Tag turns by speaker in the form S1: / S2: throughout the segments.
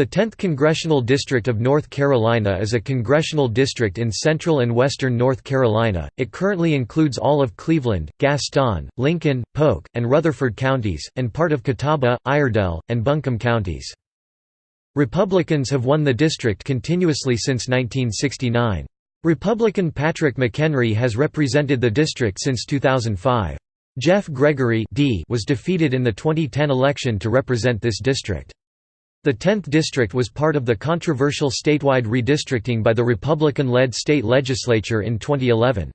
S1: The 10th Congressional District of North Carolina is a congressional district in central and western North Carolina. It currently includes all of Cleveland, Gaston, Lincoln, Polk, and Rutherford counties, and part of Catawba, Iredell, and Buncombe counties. Republicans have won the district continuously since 1969. Republican Patrick McHenry has represented the district since 2005. Jeff Gregory D was defeated in the 2010 election to represent this district. The 10th district was part of the controversial statewide redistricting by the Republican-led state legislature in 2011.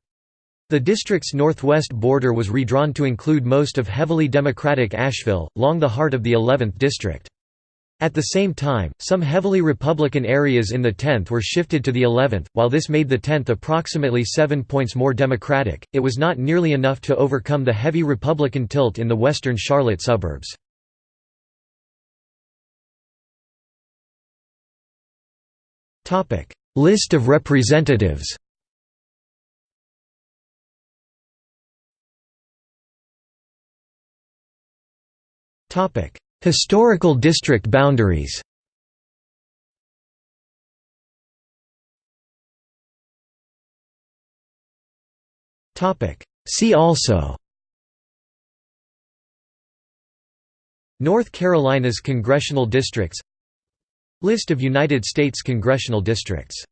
S1: The district's northwest border was redrawn to include most of heavily Democratic Asheville, long the heart of the 11th district. At the same time, some heavily Republican areas in the 10th were shifted to the 11th. While this made the 10th approximately seven points more Democratic, it was not nearly enough to overcome the heavy Republican tilt in the western Charlotte suburbs. Topic: List of representatives. Topic: Historical district boundaries. Topic: See also North Carolina's congressional districts List of United States congressional districts